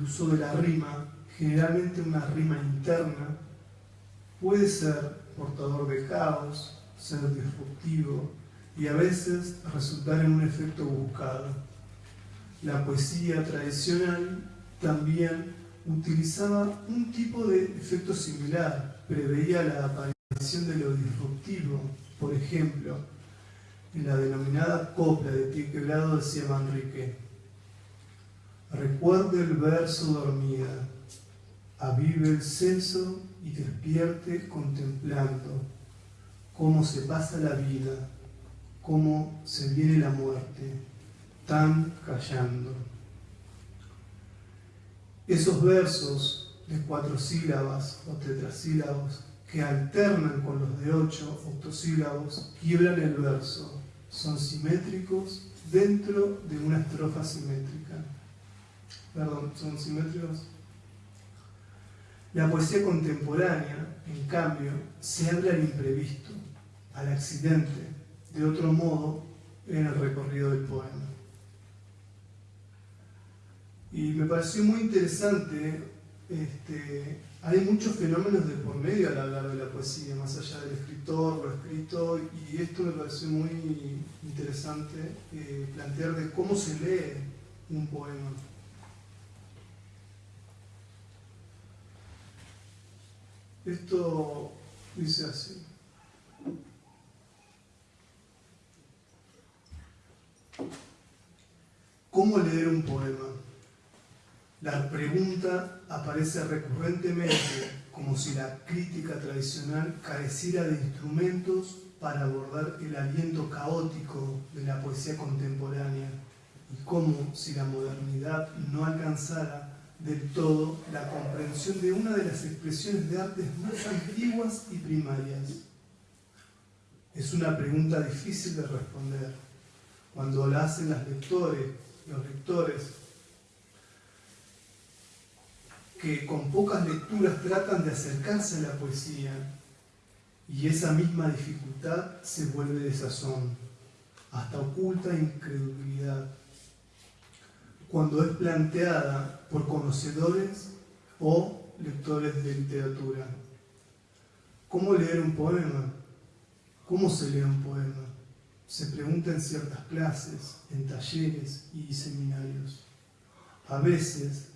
el uso de la rima, generalmente una rima interna, puede ser portador de caos, ser disruptivo y a veces resultar en un efecto buscado. La poesía tradicional también utilizaba un tipo de efecto similar, preveía la aparición de lo disruptivo, por ejemplo, en la denominada copla de pie quebrado decía Manrique, recuerde el verso dormida, avive el censo y despierte contemplando cómo se pasa la vida, cómo se viene la muerte, tan callando. Esos versos de cuatro sílabas o tetrasílabos que alternan con los de ocho octosílabos quiebran el verso, son simétricos dentro de una estrofa simétrica. Perdón, ¿son simétricos? La poesía contemporánea, en cambio, se abre al imprevisto, al accidente, de otro modo, en el recorrido del poema. Y me pareció muy interesante, este, hay muchos fenómenos de por medio al hablar de la poesía, más allá del escritor, lo escrito, y esto me pareció muy interesante, eh, plantear de cómo se lee un poema. Esto dice así. ¿Cómo leer un poema? La pregunta aparece recurrentemente como si la crítica tradicional careciera de instrumentos para abordar el aliento caótico de la poesía contemporánea y como si la modernidad no alcanzara del todo la comprensión de una de las expresiones de artes más antiguas y primarias. Es una pregunta difícil de responder. Cuando la hacen los lectores, los lectores que con pocas lecturas tratan de acercarse a la poesía y esa misma dificultad se vuelve desazón, hasta oculta incredulidad, cuando es planteada por conocedores o lectores de literatura. ¿Cómo leer un poema? ¿Cómo se lee un poema? Se pregunta en ciertas clases, en talleres y seminarios. A veces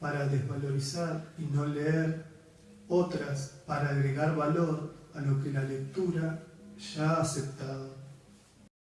para desvalorizar y no leer, otras para agregar valor a lo que la lectura ya ha aceptado.